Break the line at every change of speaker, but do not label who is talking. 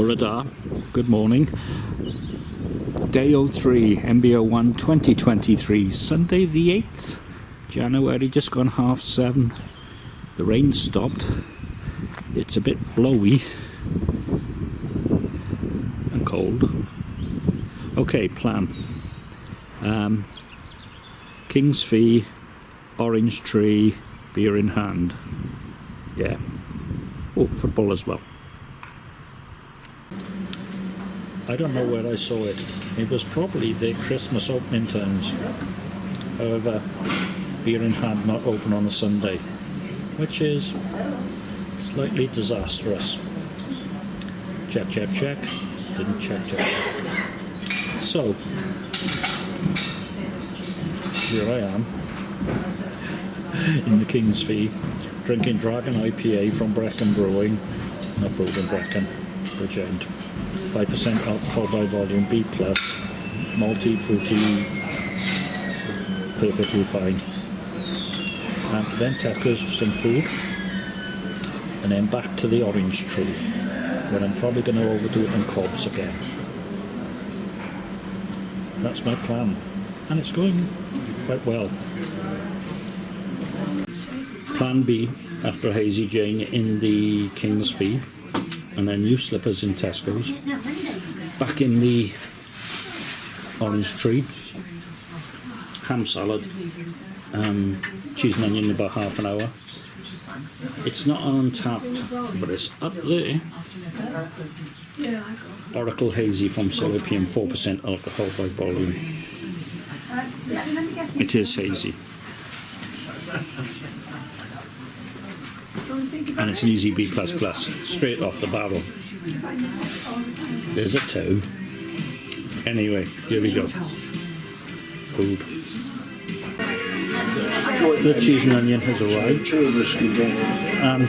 Burrada, good morning. Day 03, MBO 1 2023, Sunday the 8th, January, just gone half seven. The rain stopped. It's a bit blowy and cold. Okay, plan. Um, King's Fee, orange tree, beer in hand. Yeah. Oh, football as well. I don't know where I saw it. It was probably the Christmas opening times. However, beer in hand not open on a Sunday, which is slightly disastrous. Check, check, check. Didn't check, check. So, here I am in the King's Fee, drinking Dragon IPA from Brecon Brewing, not brewed in Bridgend. 5% alcohol by volume, B+, plus, malty, fruity, perfectly fine. And then Tesco's some food, and then back to the orange tree, where I'm probably going to overdo it on cobs again. That's my plan, and it's going quite well. Plan B after Hazy Jane in the King's Fee and then new slippers in Tesco's. Back in the orange tree, ham salad, um, cheese and onion in about half an hour. It's not on tap, but it's up there. Oracle Hazy from Salopian, 4% alcohol by volume. It is hazy. And it's an easy B++, plus straight off the barrel. There's a toe. Anyway, here we go. Food. The cheese and onion has arrived. And